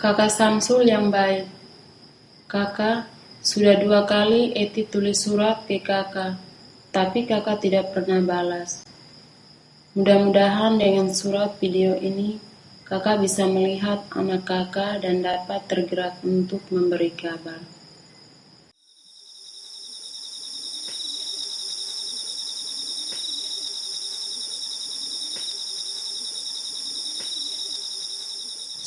Kakak Samsul yang baik. Kakak, sudah dua kali Eti tulis surat ke kakak, tapi kakak tidak pernah balas. Mudah-mudahan dengan surat video ini, kakak bisa melihat anak kakak dan dapat tergerak untuk memberi kabar.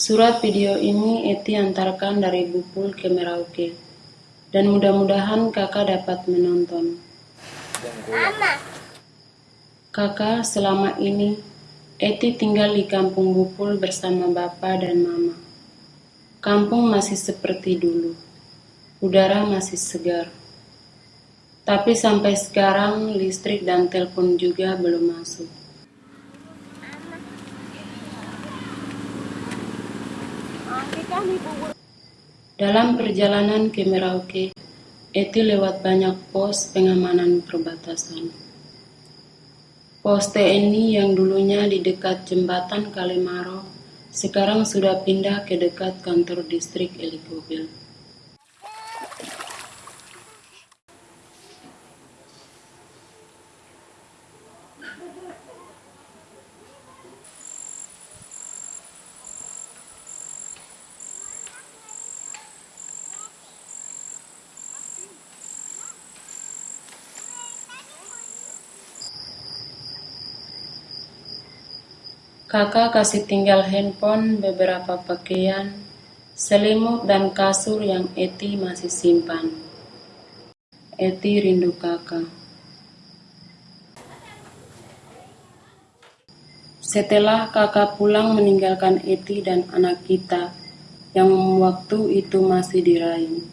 Surat video ini Eti antarkan dari Bupul ke Merauke. Dan mudah-mudahan kakak dapat menonton. Mama. Kakak, selama ini Eti tinggal di kampung Bupul bersama bapak dan mama. Kampung masih seperti dulu. Udara masih segar. Tapi sampai sekarang listrik dan telepon juga belum masuk. Dalam perjalanan ke Merauke, Eti lewat banyak pos pengamanan perbatasan. Pos TNI yang dulunya di dekat jembatan Kalimaro, sekarang sudah pindah ke dekat kantor distrik Elikobil. Kakak kasih tinggal handphone, beberapa pakaian, selimut dan kasur yang Eti masih simpan. Eti rindu kakak. Setelah kakak pulang meninggalkan Eti dan anak kita yang waktu itu masih diraih,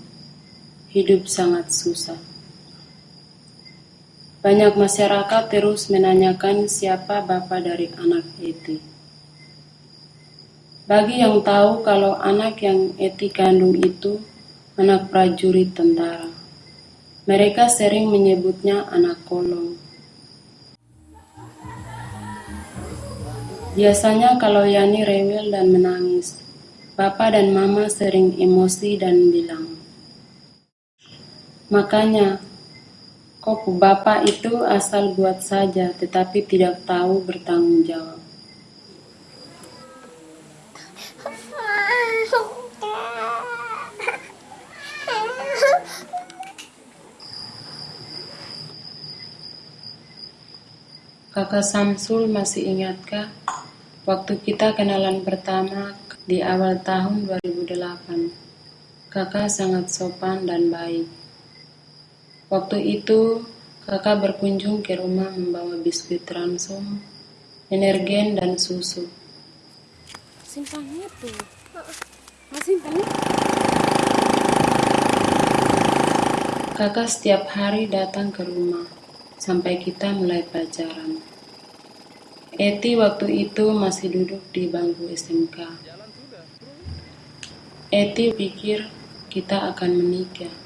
hidup sangat susah. Banyak masyarakat terus menanyakan siapa bapak dari anak Eti. Bagi yang tahu kalau anak yang Eti kandung itu anak prajurit tentara. Mereka sering menyebutnya anak kolong. Biasanya kalau Yani rewel dan menangis, Bapak dan Mama sering emosi dan bilang, Makanya, kok Bapak itu asal buat saja tetapi tidak tahu bertanggung jawab. Kakak Samsul masih ingatkah waktu kita kenalan pertama di awal tahun 2008? Kakak sangat sopan dan baik. Waktu itu kakak berkunjung ke rumah membawa biskuit ransum, energen dan susu. Simpannya tuh. Mas simpannya. Kakak setiap hari datang ke rumah sampai kita mulai pacaran. Eti waktu itu masih duduk di bangku SMK. Eti pikir kita akan menikah.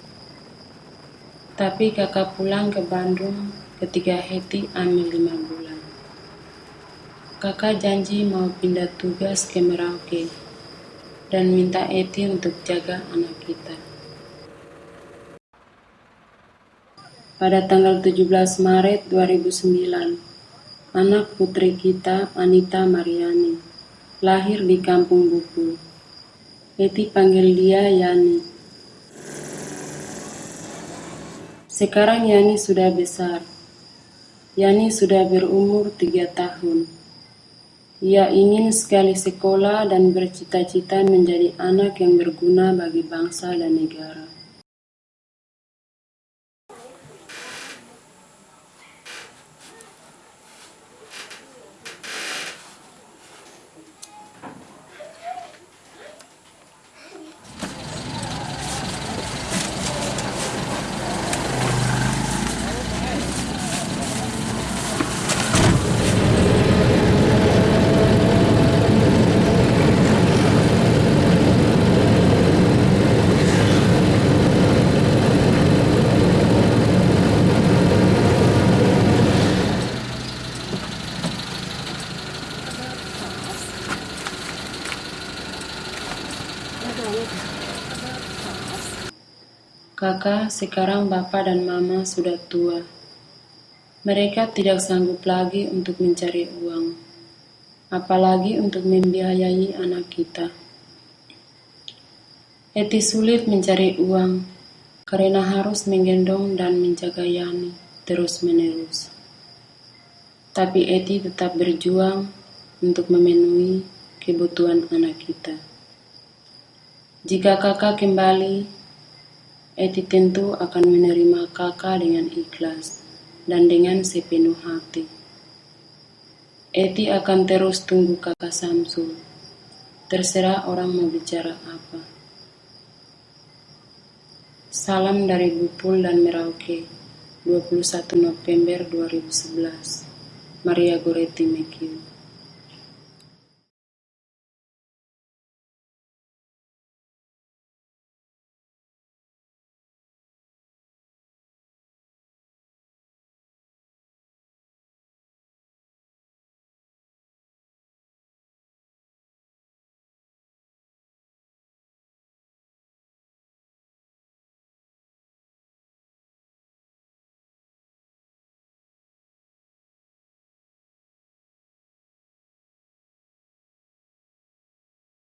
Tapi kakak pulang ke Bandung ketika Eti ambil lima bulan. Kakak janji mau pindah tugas ke Merauke dan minta Eti untuk jaga anak kita. Pada tanggal 17 Maret 2009, anak putri kita, Anita Mariani, lahir di kampung Buku. Eti panggil dia Yani. Sekarang Yani sudah besar. Yani sudah berumur tiga tahun. Ia ingin sekali sekolah dan bercita-cita menjadi anak yang berguna bagi bangsa dan negara. Kakak, sekarang bapak dan mama sudah tua. Mereka tidak sanggup lagi untuk mencari uang, apalagi untuk membiayai anak kita. Eti sulit mencari uang karena harus menggendong dan menjaga Yani terus-menerus. Tapi Eti tetap berjuang untuk memenuhi kebutuhan anak kita. Jika kakak kembali, Eti tentu akan menerima kakak dengan ikhlas dan dengan sepenuh hati. Eti akan terus tunggu kakak Samsul. Terserah orang mau bicara apa. Salam dari Bupul dan Merauke, 21 November 2011. Maria Goretti Mekiu